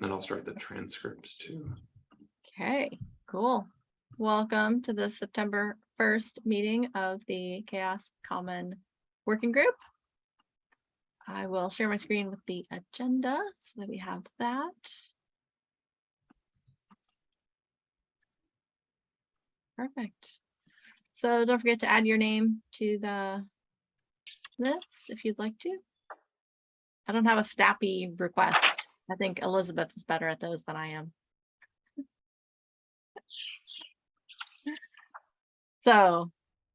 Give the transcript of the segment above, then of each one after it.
And then I'll start the transcripts too. Okay, cool. Welcome to the September first meeting of the CHAOSS Common Working Group. I will share my screen with the agenda so that we have that. Perfect. So don't forget to add your name to the minutes if you'd like to. I don't have a snappy request. I think Elizabeth is better at those than I am. So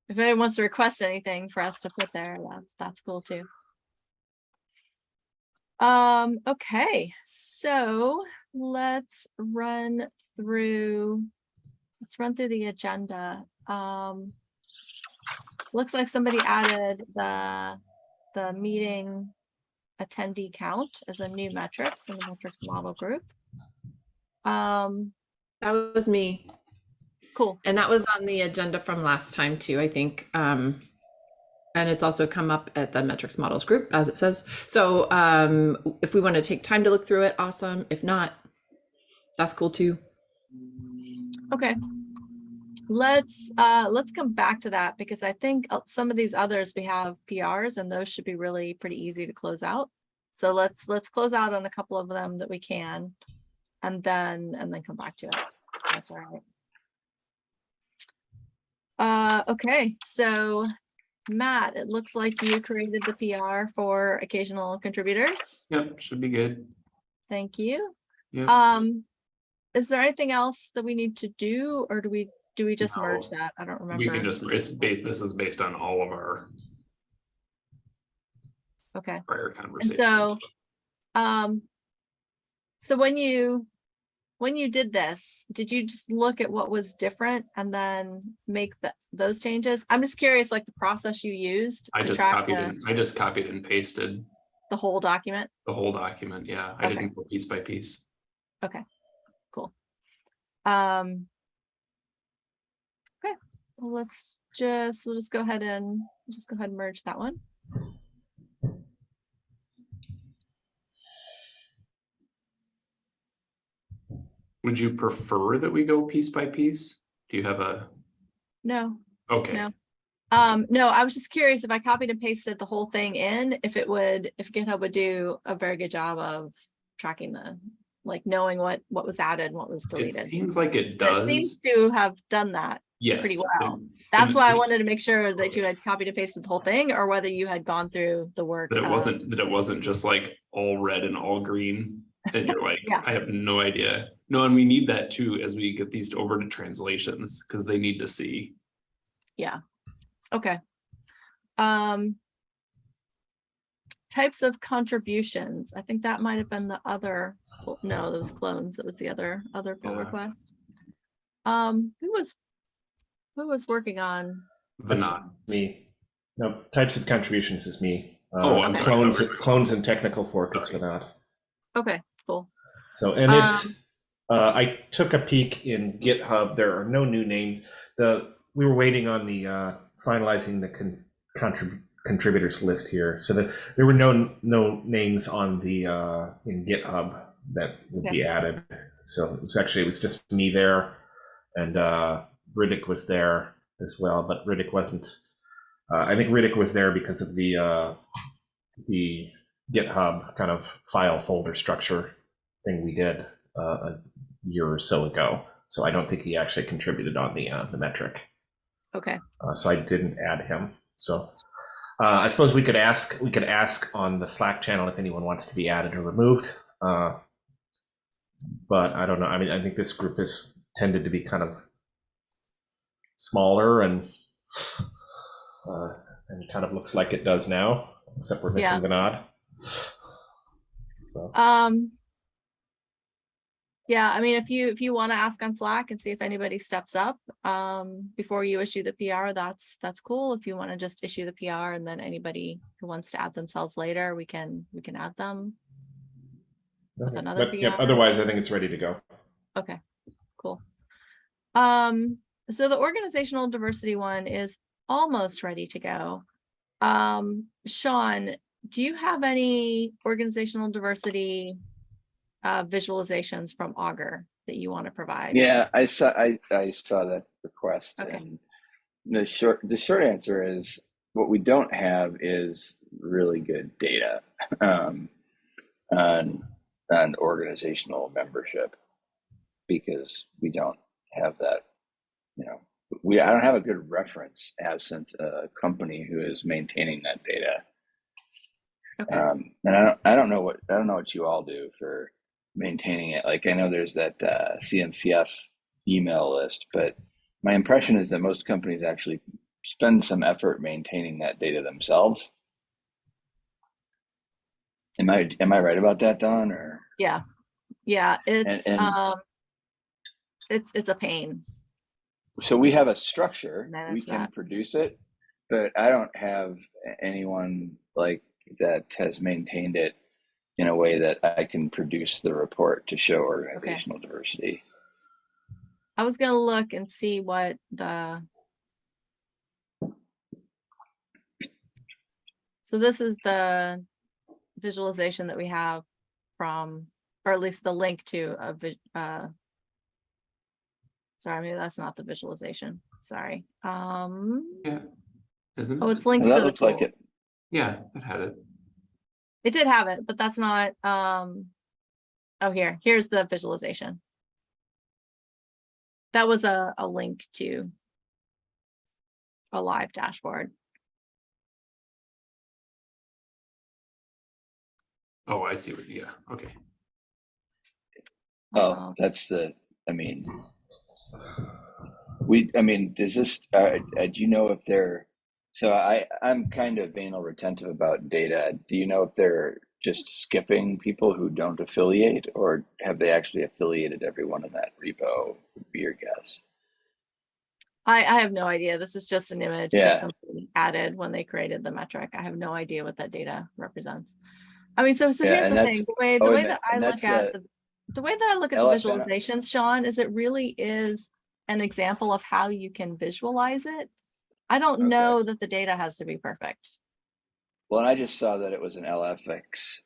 if anyone wants to request anything for us to put there, that's, that's cool too. Um, okay, so let's run through, let's run through the agenda. Um, looks like somebody added the, the meeting attendee count as a new metric in the metrics model group. Um, That was me. cool. And that was on the agenda from last time too, I think. Um, and it's also come up at the metrics models group as it says. So um, if we want to take time to look through it, awesome. If not, that's cool too. Okay. Let's, uh, let's come back to that because I think uh, some of these others we have PRs and those should be really pretty easy to close out. So let's, let's close out on a couple of them that we can. And then, and then come back to it. That's all right. Uh, okay, so Matt, it looks like you created the PR for occasional contributors. Yep, should be good. Thank you. Yep. Um, is there anything else that we need to do or do we, do we just merge that? I don't remember. We can just, it's ba, this is based on all of our Okay, prior conversations. so- um. So when you, when you did this, did you just look at what was different and then make the, those changes? I'm just curious, like the process you used I to just track copied the, and, I just copied and pasted the whole document. the whole document. Yeah, I Okay. didn't go piece by piece. Okay, cool. Um. Well, let's just, we'll just go ahead and, we'll just go ahead and merge that one. Would you prefer that we go piece by piece? Do you have a, No, okay, No. Um, no, I was just curious if I copied and pasted the whole thing in, if it would, if GitHub would do a very good job of tracking the, like knowing what, what was added and what was deleted. it seems like it does. It seems to have done that. Yes. pretty well. That's why I wanted to make sure that you had copied and pasted the whole thing or whether you had gone through the work. That it of- wasn't, that it wasn't just like all red and all green. And you're like, Yeah. I have no idea. No, and we need that too, as we get these over to translations, because they need to see. Yeah, okay. Um. Types of contributions, I think that might have been the other, no, those clones, that was the other, other pull Yeah. request. Um, who was, who was working on, That's Vinod. Me. No, types of contributions is me. Oh, Uh, I'm clones, Okay. clones and technical fork is Sorry. Vinod. okay, cool, So, and Um, it's, uh, I took a peek in GitHub. There are no new names. The, we were waiting on the, uh, finalizing the con, contrib, contributors list here. So that there were no, no names on the, uh, in GitHub that would be added. So it's actually, it was just me there and, uh, Riddick was there as well, but Riddick wasn't, uh, I think Riddick was there because of the, uh, the GitHub kind of file folder structure thing we did uh, a year or so ago. So I don't think he actually contributed on the uh, the metric. okay, Uh, so I didn't add him. So uh, I suppose we could ask we could ask on the Slack channel if anyone wants to be added or removed. Uh, but I don't know. I mean, I think this group has tended to be kind of smaller and uh, and kind of looks like it does now, except we're missing Yeah. Vinod. So. um. Yeah, I mean, if you, if you want to ask on Slack and see if anybody steps up, um, before you issue the PR, that's, that's cool. If you want to just issue the PR and then anybody who wants to add themselves later, we can, we can add them. with another But, yeah, PR. otherwise, I think it's ready to go. Okay, cool. Um, so the organizational diversity one is almost ready to go. Um, Sean, do you have any organizational diversity uh, visualizations from Augur that you want to provide. Yeah, I saw I, I saw that request Okay. and the short the short answer is what we don't have is really good data um, on on organizational membership because we don't have that you know we I don't have a good reference absent a company who is maintaining that data Okay. um, and I don't, I don't know what, I don't know what you all do for maintaining it. Like I know there's that uh, CNCF email list, but my impression is that most companies actually spend some effort maintaining that data themselves. Am I, am I right about that, Dawn? Or Yeah, yeah, it's, and- um, it's, it's a pain. So we have a structure, we can produce it, but I don't have anyone like that has maintained it in a way that I can produce the report to show organizational diversity. I was gonna look and see what the. So this is the visualization that we have from, or at least the link to a, uh. Sorry, maybe that's not the visualization, sorry, um, Yeah. Isn't oh, it's links Well, to the looked like it. Yeah, it had it. It did have it, but that's not, um. Oh, here, here's the visualization. That was a, a link to. A live dashboard. Oh, I see what, yeah, okay. Oh, Um, that's the, I mean, we, I mean, does this, uh, uh, do you know if they're, so I, I'm kind of anal retentive about data. Do you know if they're just skipping people who don't affiliate or have they actually affiliated everyone in that repo? Would be your guess. I, I have no idea. This is just an image Yeah. that somebody added when they created the metric. I have no idea what that data represents. I mean, so, so Yeah, here's the thing, the way, the oh, way that- I look at, the- the way that I look at the visualizations, Sean, is it really is an example of how you can visualize it. I don't Okay. know that the data has to be perfect. Well, and I just saw that it was an LFX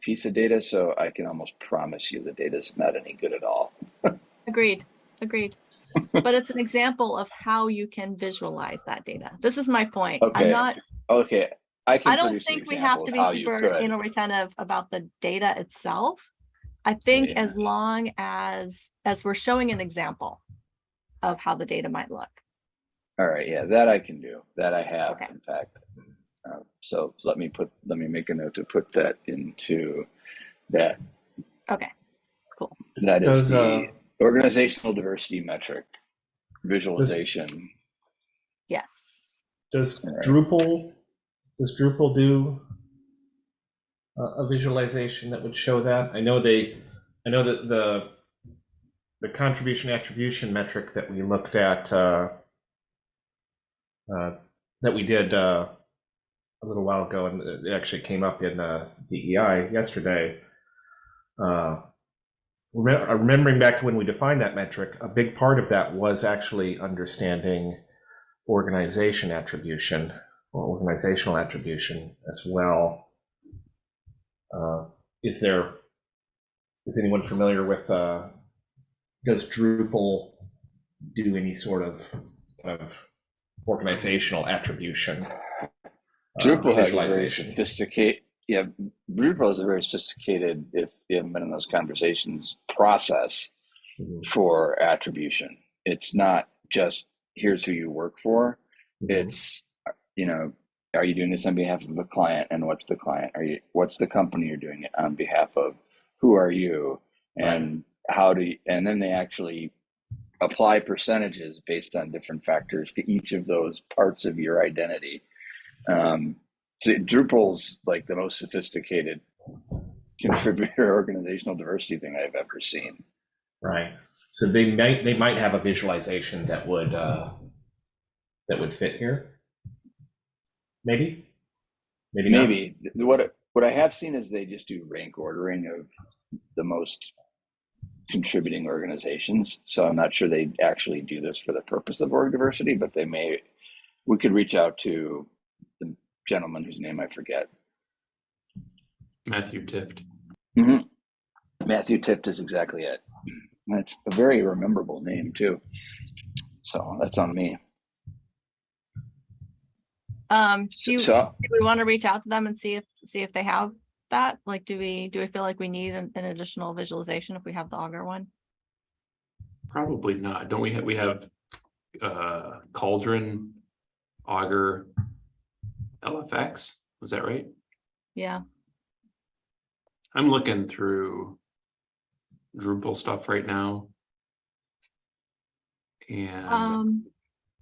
piece of data, so I can almost promise you the data is not any good at all. Agreed, agreed. But it's an example of how you can visualize that data. This is my point. I'm Okay. not, Okay, I can I don't think we have to be super anal retentive about the data itself. I think Yeah. as long as, as we're showing an example of how the data might look. All right, yeah, that I can do. That I have, Okay. in fact. Uh, so let me put, let me make a note to put that into that. Okay, cool. That is Does, uh, the organizational diversity metric visualization. yes. Does Alright. Drupal, does Drupal do a, visualization that would show that? I know they, I know that the, the contribution attribution metric that we looked at, uh, uh, that we did, uh, a little while ago, and it actually came up in, uh, DEI yesterday. Uh, remembering back to when we defined that metric, a big part of that was actually understanding organization attribution or organizational attribution as well. Uh, is there, is anyone familiar with, uh, does Drupal do any sort of, kind of organizational attribution? uh, Drupal has a very visualization? sophisticated, yeah, Drupal is a very sophisticated, if you haven't been in those conversations, process Mhm, for attribution. It's not just here's who you work for. mhm. It's you know, are you doing this on behalf of a client, and what's the client? Are you what's the company you're doing it on behalf of? Who are you, and how do you? And then they actually apply percentages based on different factors to each of those parts of your identity. Um, so Drupal's like the most sophisticated contributor organizational diversity thing I've ever seen. Right. So they might they might have a visualization that would uh, that would fit here. Maybe. Maybe. Maybe Th- what what I have seen is they just do rank ordering of the most contributing organizations. So I'm not sure they actually do this for the purpose of org diversity, but they may. We could reach out to the gentleman whose name I forget. Matthew Tift. hmm Matthew Tift is exactly it. That's a very rememberable name too. So that's on me. Um, do you, do we want to reach out to them and see if, see if they have that? Like, do we, do we feel like we need an, an additional visualization if we have the Augur one? Probably not. Don't we have, we have uh Cauldron, Augur, LFX? Was that right? Yeah, I'm looking through Drupal stuff right now. And um,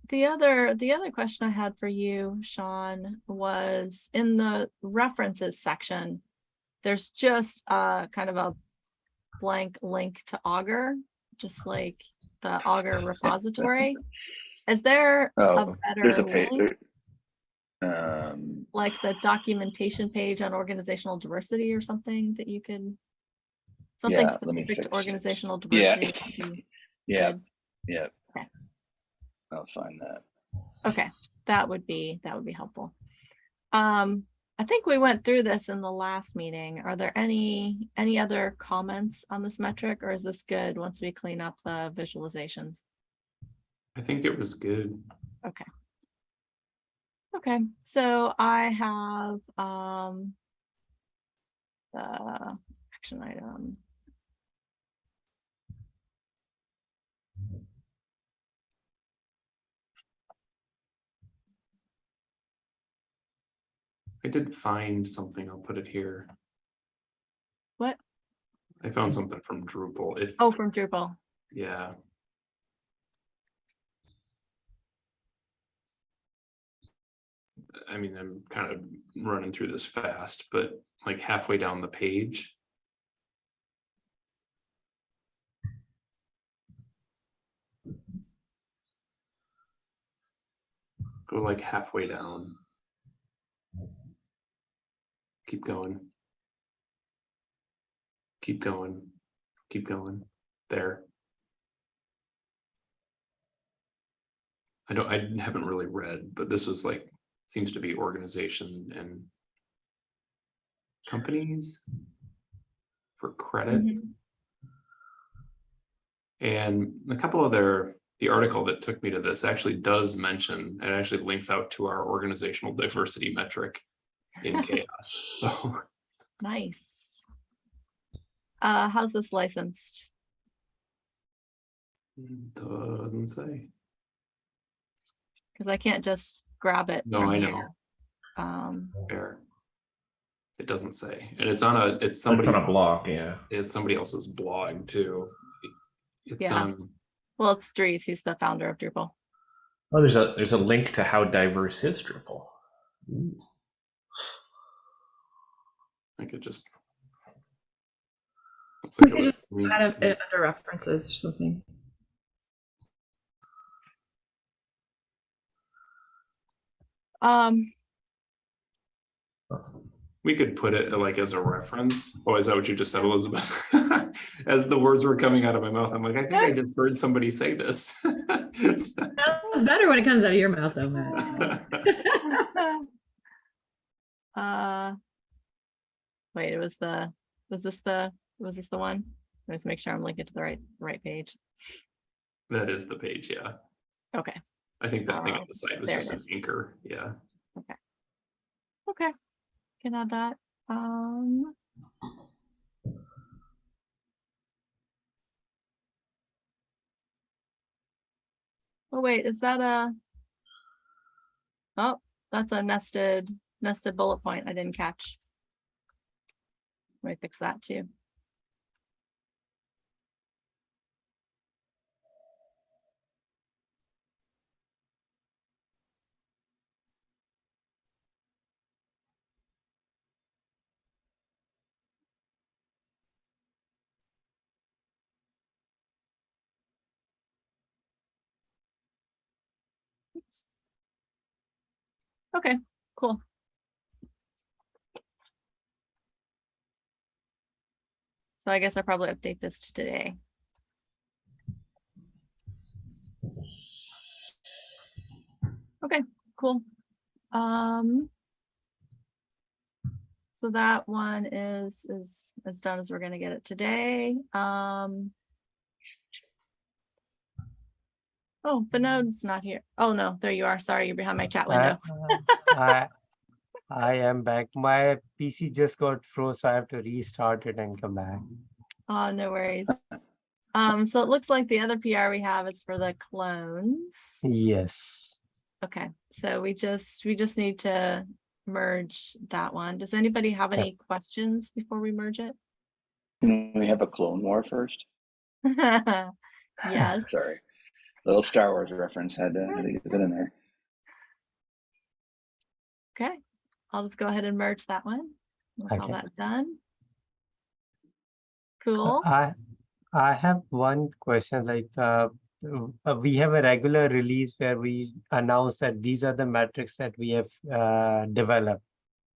the other, the other question I had for you, Sean, was in the references section. There's just uh kind of a blank link to Augur, just like the Augur repository. Is there a Oh, there's better a page. link, Um, like the documentation page on organizational diversity or something that you can? Something Yeah, specific to organizational diversity. be yeah, yeah. Okay. I'll find that. Okay, that would be, that would be helpful. Um, I think we went through this in the last meeting. Are there any, any other comments on this metric or is this good once we clean up the visualizations? I think it was good. Okay, Okay, so I have, um, the action item. I did find something. I'll put it here. What? I found something from Drupal. If, Oh, from Drupal. yeah. I mean, I'm kind of running through this fast, but like halfway down the page. Go like halfway down. Keep going. Keep going, keep going, there. I don't, I haven't really read, but this was like, seems to be organization and companies for credit. Mhm. And a couple other the article that took me to this actually does mention, it actually links out to our organizational diversity metric in CHAOSS. So Nice. Uh, how's this licensed? doesn't say. Cause I can't just grab it. No, from I know. here. Um, Fair. It doesn't say, and it's on a, it's It's somebody. on a blog, yeah. It's somebody else's blog too. It's Yeah. on, well, it's Dries, he's the founder of Drupal. Oh, there's a there's a link to how diverse is Drupal. Ooh. I could just. Looks We could just linked- add it under references or something. Um, We could put it like as a reference. Oh, is that what you just said, Elizabeth? As the words were coming out of my mouth, I'm like, I think I just heard somebody say this. It's better when it comes out of your mouth, though, Matt. uh, wait, it was the, was this the, was this the one? Let's make sure I'm linking to the right, right page. That is the page, yeah. Okay, I think that thing Oh, on the side was just an anchor, yeah. Okay. Okay. Can add that. Um. Oh, wait, is that a? Oh, that's a nested, nested bullet point I didn't catch. Let me fix that too. Okay, cool. So I guess I'll probably update this to today. Okay, cool. Um. So that one is, is as done as we're gonna get it today. Um. Oh, Vinod's not here. Oh, no, there you are. Sorry, you're behind my chat window. I, I am back. My PC just got froze, so I have to restart it and come back. Oh, no worries. Um, so it looks like the other PR we have is for the clones. Yes. Okay, so we just, we just need to merge that one. Does anybody have Yep. any questions before we merge it? Can we have a Clone War first? Yes. Sorry. Little Star Wars reference had to, had to get that in there. Okay, I'll just go ahead and merge that one. We'll Okay. that done. Cool. So I, I have one question, like, uh, uh, we have a regular release where we announce that these are the metrics that we have, uh, developed.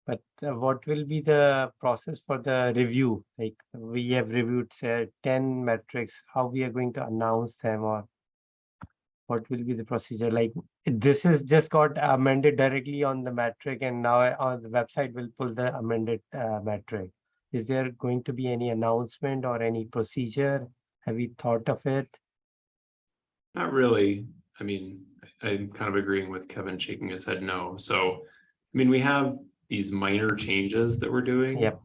But uh, what will be the process for the review? Like, we have reviewed, say, ten metrics, how we are going to announce them or what will be the procedure? Like, this is just got amended directly on the metric and now on the website will pull the amended, uh, metric. Is there going to be any announcement or any procedure? Have you thought of it? Not really. I mean, I- I'm kind of agreeing with Kevin shaking his head no. So, I mean, we have these minor changes that we're doing. Yep.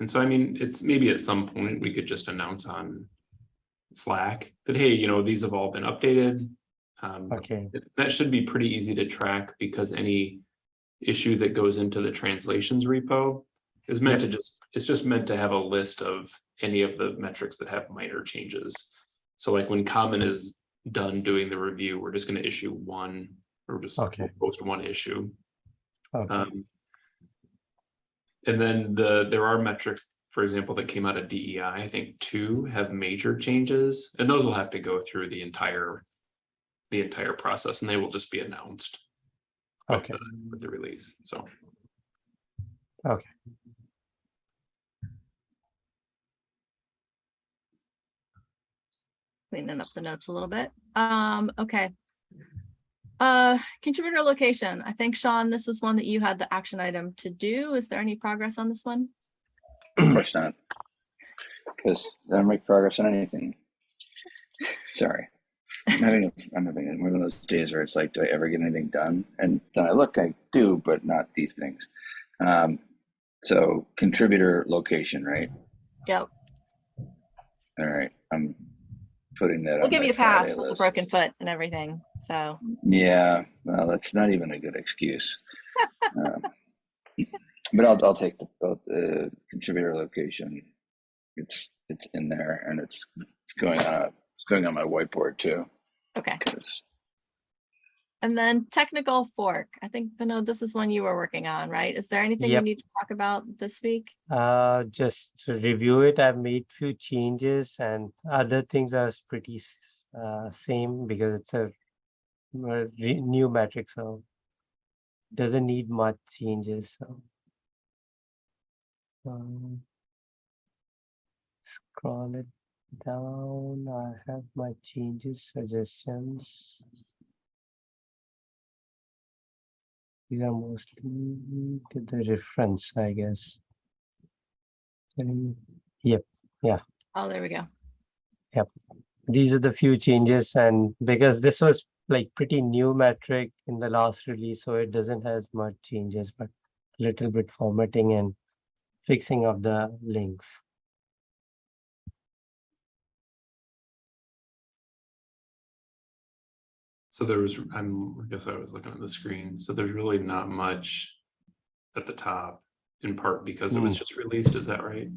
And so, I mean, it's maybe at some point we could just announce on Slack that, hey, you know, these have all been updated. Um, Okay, that should be pretty easy to track because any issue that goes into the translations repo is meant to just, it's just meant to have a list of any of the metrics that have minor changes. So like when common is done doing the review, we're just gonna issue one, or just Okay. post one issue. okay, Um, And then the, there are metrics, for example, that came out of DEI, I think two have major changes, and those will have to go through the entire. The entire process, and they will just be announced. with Okay. the- With the release, so. Okay. Cleaning up the notes a little bit. Um, okay. Uh, contributor location. I think Sean, this is one that you had the action item to do. Is there any progress on this one? Of course not. Because I don't make progress on anything. Sorry. I'm having, a, I'm having one of those days where it's like, do I ever get anything done? And then I look, I do, but not these things. Um, so contributor location, right? Yep, All right. I'm putting that we'll give you a pass Friday with the broken foot and everything. So, Yeah, well, that's not even a good excuse. um, but I'll, I'll take the, both the contributor location. It's it's in there and it's it's going on it's going on my whiteboard too okay. because And then technical fork. I think, Vinod, this is one you were working on, right? Is there anything we Yep. need to talk about this week? uh, just to review it. I've made few changes and other things are pretty uh, same because it's a uh, new metric, so doesn't need much changes, so. Um, Scroll it down. I have my changes, suggestions. These are mostly to the reference, I guess. Yep. Yeah. Oh, there we go. Yep. These are the few changes and because this was like pretty new metric in the last release, so it doesn't has much changes, but a little bit formatting and fixing of the links. So there was, I'm, I guess I was looking at the screen, so there's really not much at the top. In part because it was Mm. just released, is that right?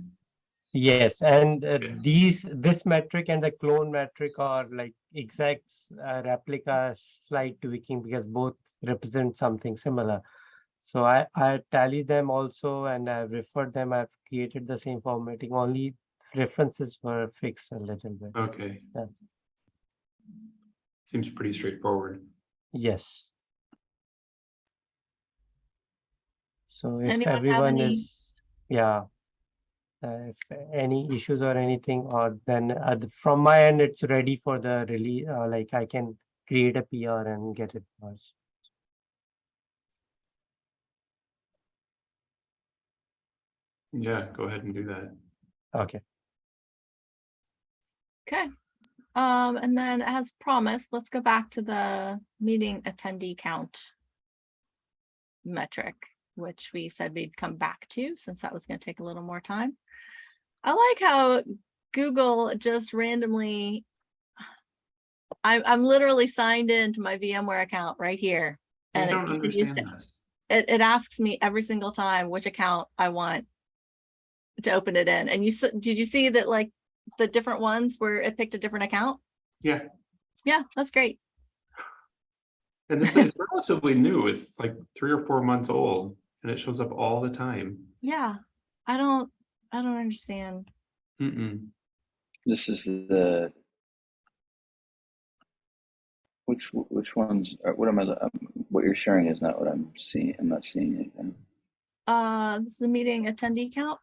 Yes, and uh, Okay. these, this metric and the clone metric are like exact uh, replica slight tweaking because both represent something similar. So I, I tallied them also and I've referred them, I've created the same formatting, only references were fixed a little bit. Okay. Yeah. Seems pretty straightforward. Yes. So if Anyone everyone any- is, yeah. Uh, if any issues or anything, or then uh, from my end, it's ready for the release, uh, like I can create a PR and get it merged. Yeah, go ahead and do that. Okay. Okay. Um, and then as promised, let's go back to the meeting attendee count metric, which we said we'd come back to since that was going to take a little more time. I like how Google just randomly I'm I'm literally signed into my VMware account right here. And it don't continues understand to- this. it, it asks me every single time which account I want to open it in. And you, did you see that like the different ones where it picked a different account? Yeah, Yeah, that's great. and this is relatively new. It's like three or four months old and it shows up all the time. Yeah, I don't, I don't understand. Mm-mm. This is the. Which, which ones, are- what am I, um, what you're sharing is not what I'm seeing, I'm not seeing anything. Uh, this is the meeting attendee count.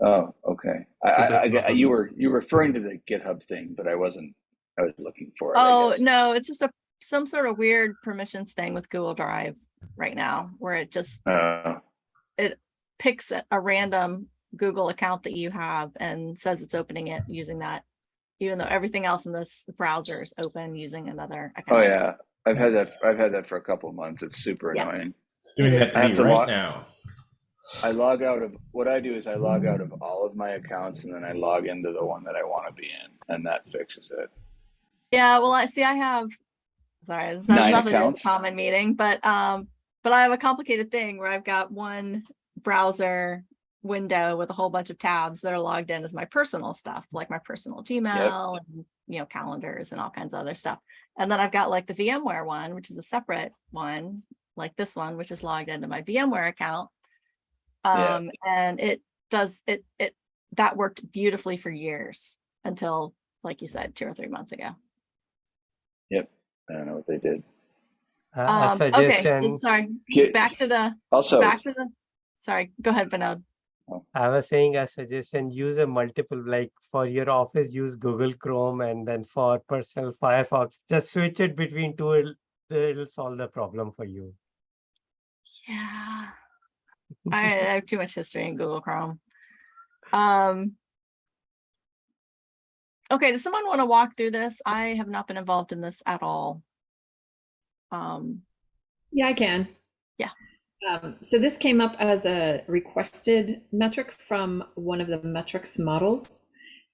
Oh, okay. I, I, I, that's get- not- you were, you were referring to the GitHub thing, but I wasn't, I was looking for it. Oh, no, it's just a, some sort of weird permissions thing with Google Drive right now, where it just Uh, picks a, a random Google account that you have and says it's opening it using that. Even though everything else in this browser is open using another account. oh, yeah. I've had that, I've had that for a couple of months. It's super Yeah. annoying. It's doing that to me have to right log- now. I log out of, what I do is I log out of all of my accounts and then I log into the one that I want to be in and that fixes it. Yeah, well, I see, I have, sorry, this nothing to accounts? common meeting, but, um, but I have a complicated thing where I've got one browser window with a whole bunch of tabs that are logged in as my personal stuff, like my personal Gmail and, you know, calendars and all kinds of other stuff. And then I've got like the VMware one, which is a separate one, like this one, which is logged into my VMware account. Yeah. Um, and it does, it, it, that worked beautifully for years until, like you said, two or three months ago. Yep. I don't know what they did. Uh, Um, okay, so sorry, Get- back to the, Also, back to the, sorry, go ahead, Vinod. I was saying a suggestion, use a multiple, like for your office, use Google Chrome and then for personal Firefox, just switch it between two, it'll, it'll solve the problem for you. Yeah. I have too much history in Google Chrome. Um. Okay, does someone want to walk through this? I have not been involved in this at all. Um, Yeah, I can. Yeah. Um, so this came up as a requested metric from one of the metrics models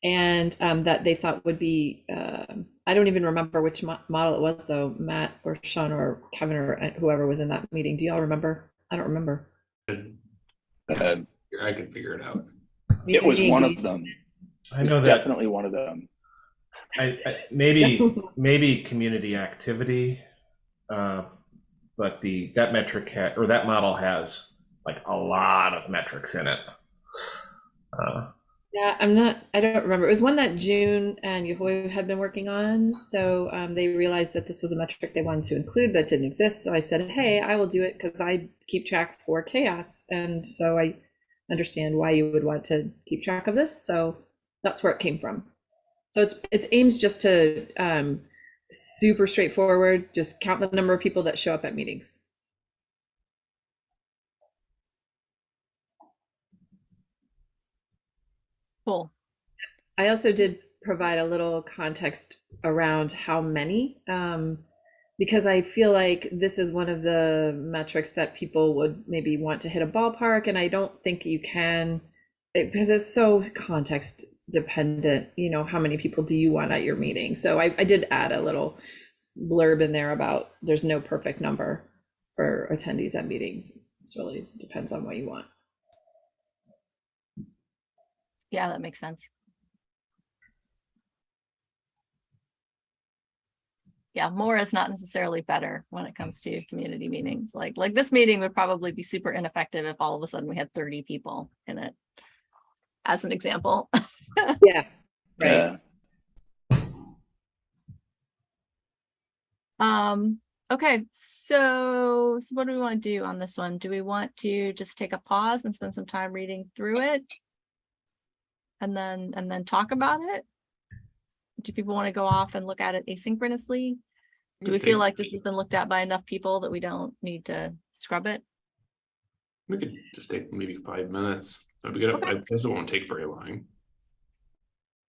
and um, that they thought would be, um I don't even remember which mo- model it was though, Matt or Sean or Kevin or uh, whoever was in that meeting. Do y'all remember? I don't remember. Uh, I could figure it out. it was one of them. I know that Definitely one of them. I, I, maybe maybe community activity, uh, but the that metric ha- or that model has like a lot of metrics in it. Uh, Yeah, I'm not, I don't remember. It was one that June and Yehui had been working on. So um, they realized that this was a metric they wanted to include, but didn't exist. So I said, hey, I will do it because I keep track for CHAOSS. And so I understand why you would want to keep track of this. So that's where it came from. So it's it's aims just to um, super straightforward, just count the number of people that show up at meetings. Cool. I also did provide a little context around how many, um, because I feel like this is one of the metrics that people would maybe want to hit a ballpark, and I don't think you can, it- because it's so context dependent, you know, how many people do you want at your meeting? So I, I did add a little blurb in there about there's no perfect number for attendees at meetings. It's really depends on what you want. Yeah, that makes sense. Yeah, more is not necessarily better when it comes to community meetings. Like, like this meeting would probably be super ineffective if all of a sudden we had thirty people in it. As an example. Yeah. Right. Yeah. Um, okay, so, so what do we want to do on this one? Do we want to just take a pause and spend some time reading through it? And then, and then talk about it? Do people want to go off and look at it asynchronously? Do we feel like this has been looked at by enough people that we don't need to scrub it? We could just take maybe five minutes. I'd be good. Okay. I guess it won't take very long.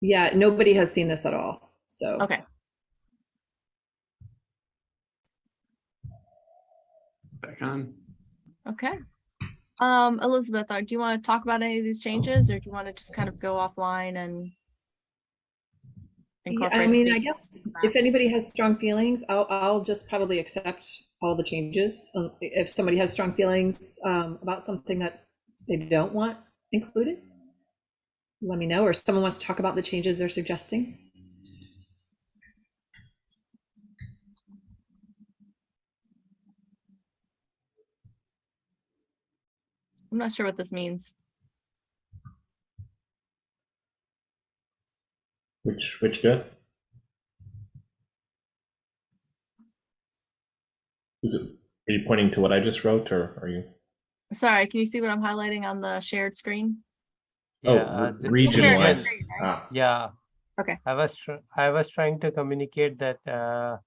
Yeah, nobody has seen this at all, so. Okay, Back on. okay. Um, Elizabeth, uh, do you want to talk about any of these changes or do you want to just kind of go offline and? Yeah, incorporate I mean, I guess if anybody has strong feelings, I'll, I'll just probably accept all the changes. Uh, If somebody has strong feelings um, about something that they don't want included, let me know, or someone wants to talk about the changes they're suggesting. I'm not sure what this means. Which which good? Is it? Are you pointing to what I just wrote, or are you? Sorry, can you see what I'm highlighting on the shared screen? Oh, Yeah, uh, re- region wise. screen, right? Ah, Yeah. Okay. I was, I was trying to communicate that, uh,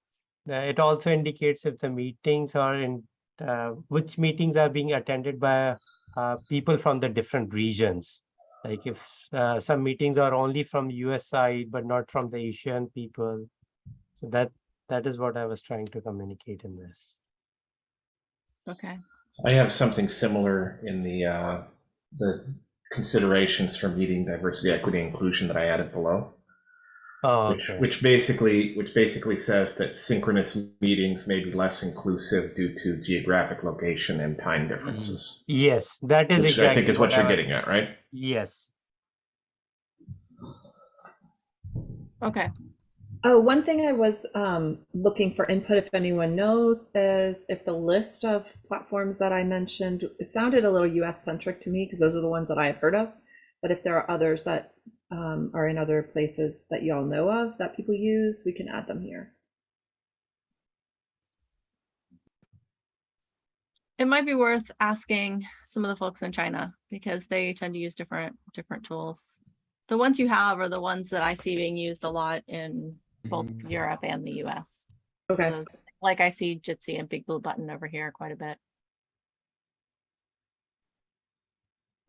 it also indicates if the meetings are in, uh, which meetings are being attended by, uh, people from the different regions. Like if, uh, some meetings are only from US side, but not from the Asian people. So that, that is what I was trying to communicate in this. Okay, I have something similar in the uh, the considerations for meeting diversity, equity, inclusion that I added below. Oh, which, okay. which basically which basically says that synchronous meetings may be less inclusive due to geographic location and time differences. Yes, that is Which exactly. I think is what I you're was- getting at, right? Yes. okay. Oh, one thing I was um, looking for input, if anyone knows, is if the list of platforms that I mentioned it sounded a little US centric to me because those are the ones that I have heard of. But if there are others that um, are in other places that you all know of that people use, we can add them here. It might be worth asking some of the folks in China because they tend to use different, different tools. The ones you have are the ones that I see being used a lot in both Mhm. Europe and the US. So Okay. those- Like I see Jitsi and Big Blue Button over here quite a bit.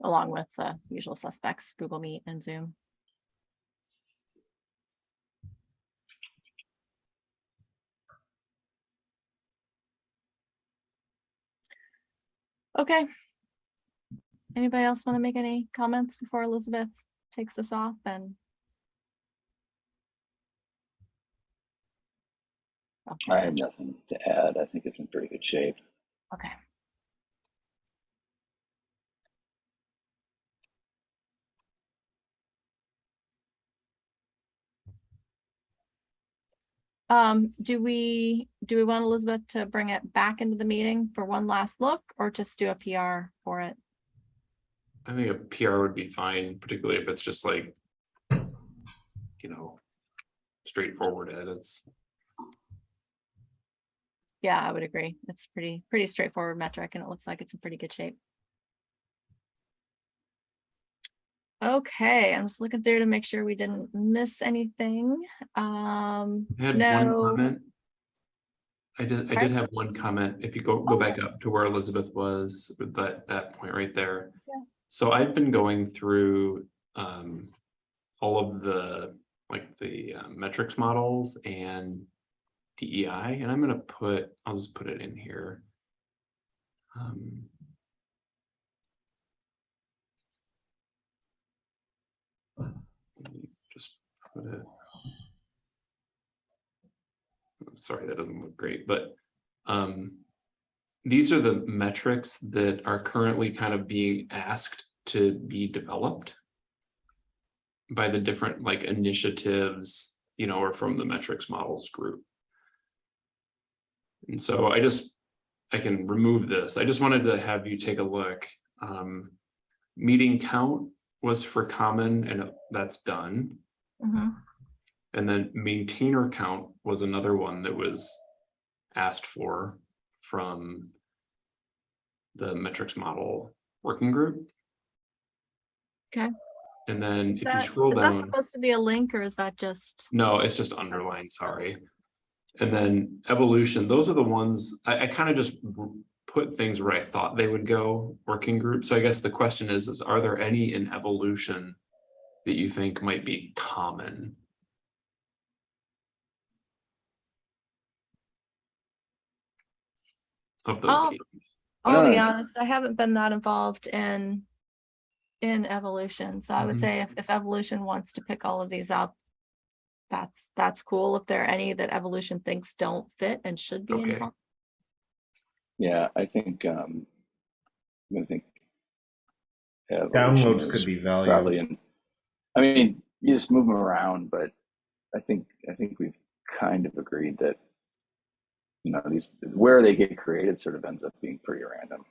Along with the usual suspects, Google Meet and Zoom. Okay. Anybody else want to make any comments before Elizabeth takes this off and? I have nothing to add. I think it's in pretty good shape. Okay. Um, do we, do we want Elizabeth to bring it back into the meeting for one last look or just do a PR for it? I think a PR would be fine, particularly if it's just like, you know, straightforward edits. Yeah, I would agree. It's pretty, pretty straightforward metric and it looks like it's in pretty good shape. Okay, I'm just looking through to make sure we didn't miss anything. Um, I had one comment. I did, I did have one comment. If you go, go Oh, back up to where Elizabeth was, with that, that point right there. Yeah. So I've been going through, um, all of the, like the uh, metrics models and DEI, and I'm gonna put, I'll just put it in here. Um, let me Just put it. I'm Sorry, that doesn't look great, but um, these are the metrics that are currently kind of being asked to be developed by the different like initiatives, you know, or from the metrics models group. And so I just, I can remove this. I just wanted to have you take a look. Um, meeting count was for common and that's done. mhm, And then maintainer count was another one that was asked for from the metrics model working group. Okay. And then Is if you scroll is that supposed to be a link or is that just? no, it's just underlined, sorry. And then evolution, those are the ones, I, I kind of just put things where I thought they would go, working group. So I guess the question is, is are there any in evolution that you think might be common? Of those Oh. eight? I'll be honest, I haven't been that involved in in evolution, so I would Mhm. say if, if evolution wants to pick all of these up, that's that's cool. If there are any that evolution thinks don't fit and should be Okay. involved. Yeah, I think, um, I'm think. evolution Downloads could be valuable. Probably valuable. in, I mean, you just move them around, but I think, I think we've kind of agreed that. You know, these, where they get created sort of ends up being pretty random.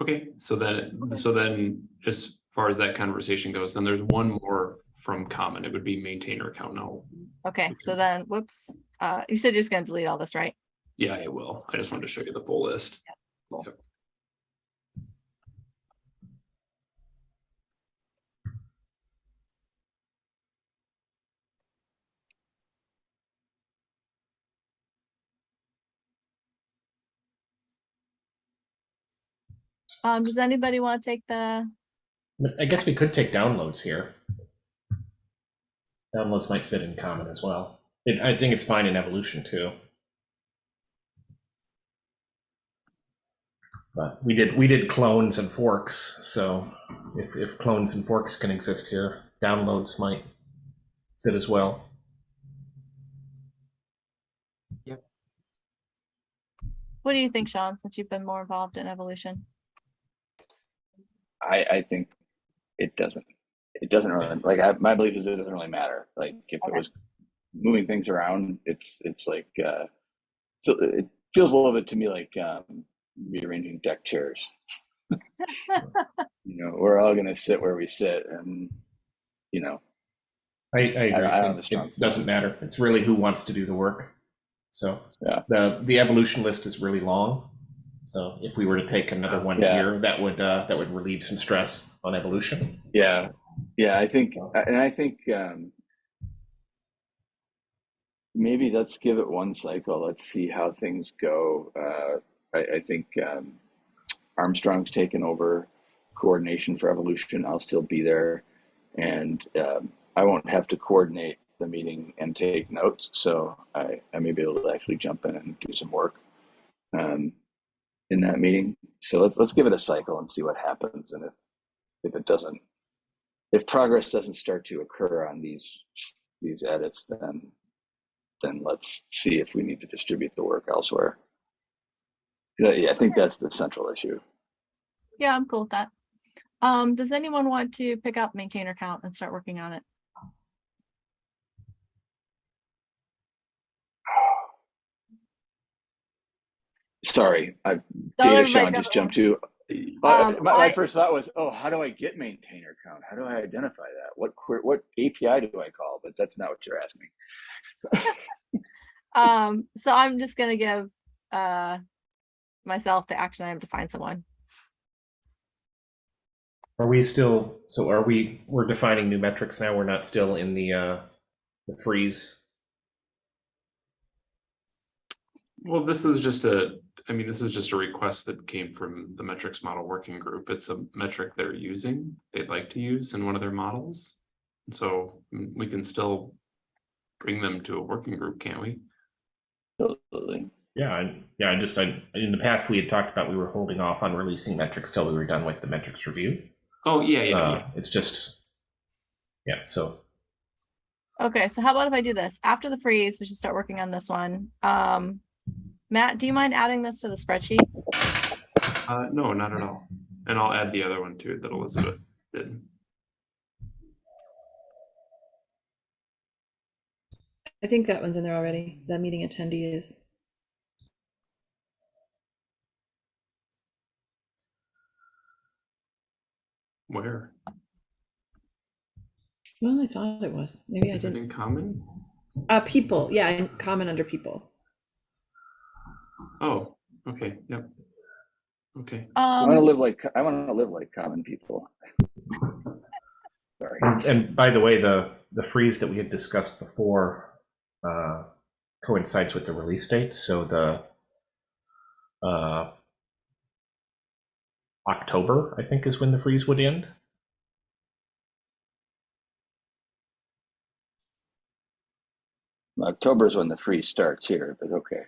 Okay, so then, so then, as far as that conversation goes, then there's one more from common. It would be maintainer account now. Okay, so then, whoops, uh, you said you're just gonna delete all this, right? Yeah, I will. I just wanted to show you the full list. cool. Yep. Um, does anybody want to take the, I guess we could take downloads here. Downloads might fit in common as well. It, I think it's fine in evolution too. But we did we did clones and forks, so if if clones and forks can exist here, downloads might fit as well. Yep. what do you think, Sean, since you've been more involved in evolution? I, I think it doesn't, it doesn't really, like, I, my belief is it doesn't really matter. Like, if it was moving things around, it's, it's like, uh, so it feels a little bit to me like, um, rearranging deck chairs. You know, we're all gonna sit where we sit and, you know, I, I agree. I don't It- it doesn't matter. It's really who wants to do the work. So Yeah. the the evolution list is really long. So if we were to take another one Yeah. here, that would uh, that would relieve some stress on evolution. Yeah, yeah, I think, and I think um, maybe let's give it one cycle. Let's see how things go. Uh, I, I think um, Armstrong's taken over coordination for evolution. I'll still be there, and um, I won't have to coordinate the meeting and take notes. So I, I may be able to actually jump in and do some work um, in that meeting. So let's let's give it a cycle and see what happens. And if if it doesn't if progress doesn't start to occur on these these edits, then then let's see if we need to distribute the work elsewhere. Yeah, I think that's the central issue. Yeah, I'm cool with that. Um, does anyone want to pick up maintainer count and start working on it? Sorry, I Don't data Sean just jumped to. Uh, Um, my, my I- first thought was, oh, how do I get maintainer count? How do I identify that? What query, what API do I call? But that's not what you're asking. Um, so I'm just gonna give uh myself the action item to find someone. Are we still? So are we? We're defining new metrics now. We're not still in the uh, the freeze. Well, this is just a, I mean, this is just a request that came from the metrics model working group. It's a metric they're using, they'd like to use in one of their models. And so mm, we can still bring them to a working group, can't we? Absolutely. Yeah, I, yeah. I just I, in the past we had talked about we were holding off on releasing metrics till we were done with the metrics review. Oh, yeah, yeah, uh, yeah. It's just yeah. So Okay, so how about if I do this? After the freeze, we should start working on this one. Um, Matt, do you mind adding this to the spreadsheet? Uh, no, not at all. And I'll add the other one too that Elizabeth did. I think that one's in there already. That meeting attendee is. Where? Well, I thought it was. Maybe I Is it didn't. in common? Uh, people. Yeah, in common under people. Oh, okay, yep. Okay, I want to Um, live like I want to live like common people. Sorry. and, and by the way, the the freeze that we had discussed before uh, coincides with the release date. So the uh, October, I think, is when the freeze would end. October is when the freeze starts here, but okay.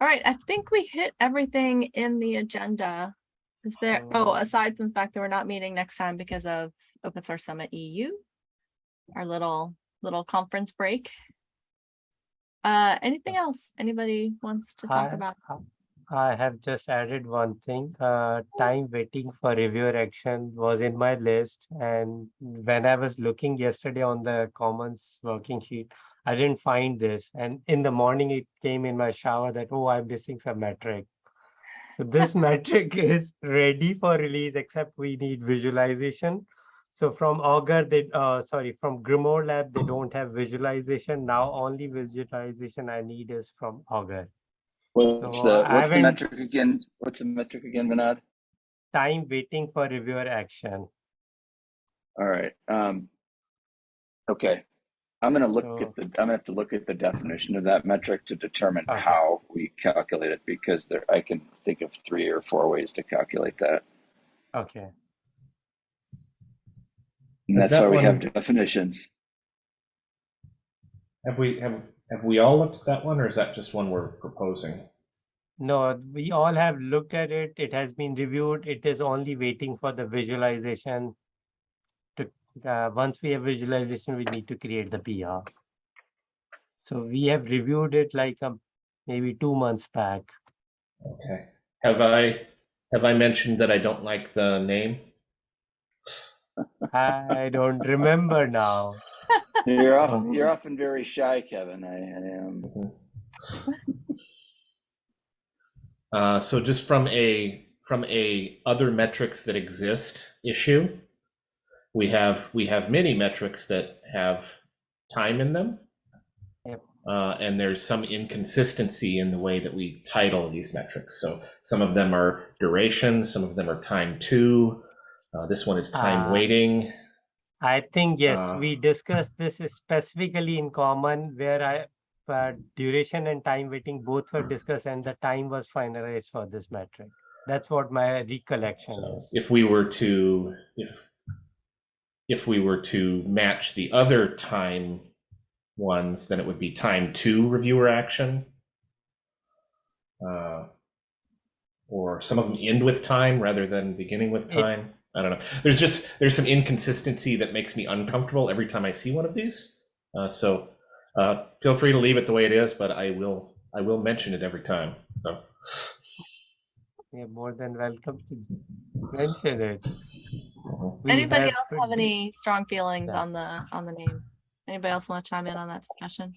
All right, I think we hit everything in the agenda. Is there, oh, Um, aside from the fact that we're not meeting next time because of Open Source Summit EU, our little, little conference break. Uh, anything else anybody wants to talk I- about? I have just added one thing. Uh, time waiting for reviewer action was in my list, and when I was looking yesterday on the Commons working sheet, I didn't find this. And in the morning, it came in my shower that oh, I'm missing some metric. So this metric is ready for release, except we need visualization. So from Augur, they uh, sorry, from Grimoire Lab, they don't have visualization now. Only visualization I need is from Augur. What's So, the what's the metric again? What's the metric again, Vinod? time waiting for reviewer action. All right. Um, okay. I'm gonna look So- at the. I'm gonna have to look at the definition of that metric to determine Okay. how we calculate it because there I can think of three or four ways to calculate that. Okay. And that's that why we have definitions. Have we have have we all looked at that one, or is that just one we're proposing? No, we all have looked at it. It has been reviewed. It is only waiting for the visualization. To, uh, once we have visualization, we need to create the PR. So we have reviewed it like um, maybe two months back. Okay. Have I have I mentioned that I don't like the name? I don't remember now. You're often Uh-huh. you're often very shy, Kevin. I, I am. Uh, so just from a from a other metrics that exist issue, we have we have many metrics that have time in them. Yep. Uh, and there's some inconsistency in the way that we title these metrics. So some of them are duration, some of them are time to. Uh, this one is time Ah. waiting. I think, yes, Uh, we discussed this specifically in common where I, uh, duration and time waiting both were discussed and the time was finalized for this metric. That's what my recollection So is. if we were to if if we were to match the other time ones, then it would be time to reviewer action. Uh, or some of them end with time rather than beginning with It- time. I don't know. There's just there's some inconsistency that makes me uncomfortable every time I see one of these. Uh, so uh, feel free to leave it the way it is, but I will I will mention it every time. So You're more than welcome to mention it. Uh-huh. We Anybody have else have any strong feelings Yeah. on the, on the name? Anybody else want to chime in on that discussion?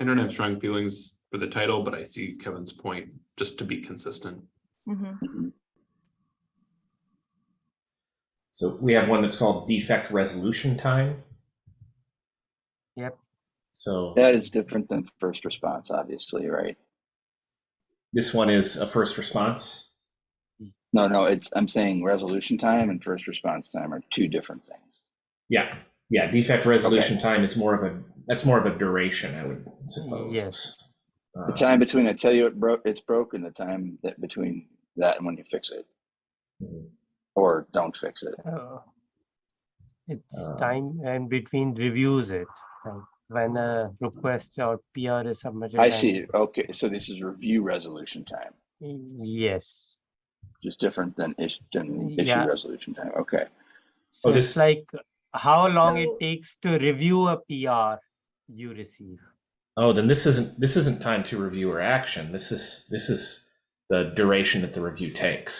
I don't have strong feelings for the title, but I see Kevin's point, just to be consistent. Mhm. So we have one that's called defect resolution time. Yep. So That is different than first response, obviously, right? this one is a first response. No, no. It's I'm saying resolution time and first response time are two different things. Yeah, yeah. Defect resolution time is more of a that's more of a duration, I would suppose. Yes. Uh, The time between I tell you it broke, it's broken. The time that between that and when you fix it mhm. or don't fix it. Uh, It's Uh, time and between reviews it, like when a request or PR is submitted. I see. Okay, so this is review resolution time, Yes. Just different than issue, than issue Yeah. resolution time. Okay. So this- it's like how long it takes to review a PR you receive. Oh, then this isn't this isn't time to review or action. This is this is the duration that the review takes.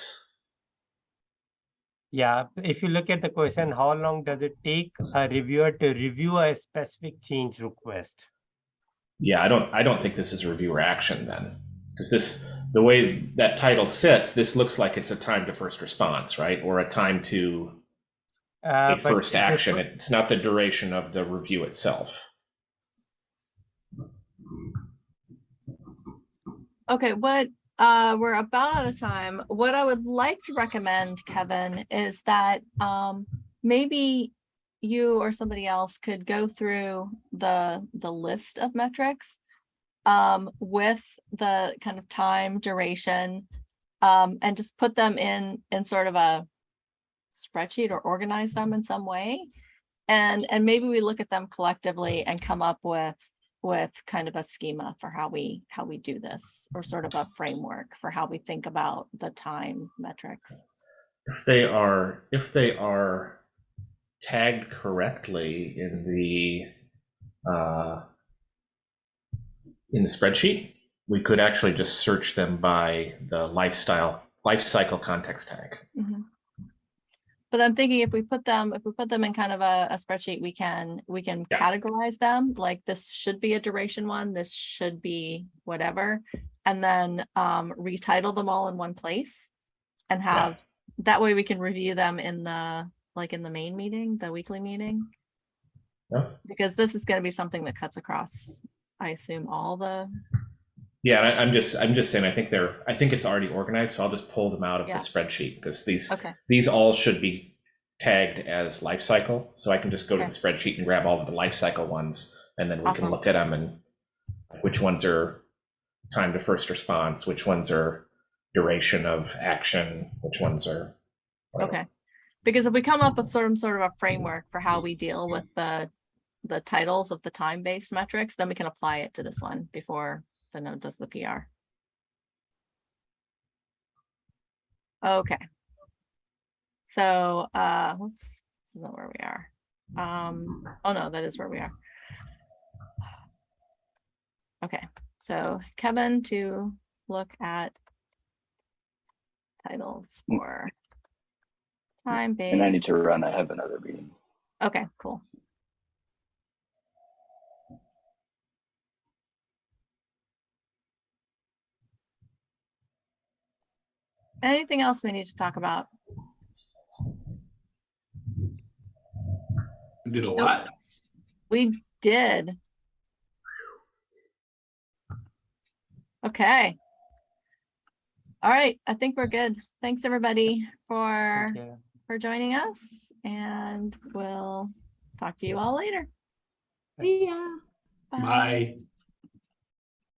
Yeah, if you look at the question, how long does it take a reviewer to review a specific change request? Yeah, I don't I don't think this is review or action then. Because this the way that title sits, this looks like it's a time to first response, right? Or a time to Uh, a first action. It's not the duration of the review itself. Okay, what, uh, we're about out of time. What I would like to recommend, Kevin, is that um, maybe you or somebody else could go through the the list of metrics um, with the kind of time duration um, and just put them in in sort of a spreadsheet or organize them in some way. And and maybe we look at them collectively and come up with with kind of a schema for how we how we do this or sort of a framework for how we think about the time metrics. If they are, if they are tagged correctly in the, uh, in the spreadsheet, we could actually just search them by the lifestyle, life cycle context tag. Mhm. But I'm thinking if we put them, if we put them in kind of a, a spreadsheet, we can, we can Yeah. categorize them, like this should be a duration one, this should be whatever. And then um retitle them all in one place. And have, that way we can review them in the, like in the main meeting, the weekly meeting. Yeah. Because this is gonna be something that cuts across, I assume, all the, Yeah, and I, I'm just, I'm just saying, I think they're, I think it's already organized, so I'll just pull them out of Yeah. the spreadsheet because these, okay, these all should be tagged as life cycle. So I can just go to the spreadsheet and grab all of the life cycle ones, and then we can look at them and which ones are time to first response, which ones are duration of action, which ones are. whatever. okay. Because if we come up with some sort of a framework for how we deal with the the titles of the time-based metrics, then we can apply it to this one before Vinod does the PR. Okay. So, uh, whoops, this isn't where we are. Um, oh no, that is where we are. Okay, so Kevin to look at titles for time-based. And I need to run. I have another meeting. Okay, cool. Anything else we need to talk about? Did a lot. We did. Okay. All right, I think we're good. Thanks, everybody, for, Thank for joining us, and we'll talk to you all later. Yeah. Bye. Bye.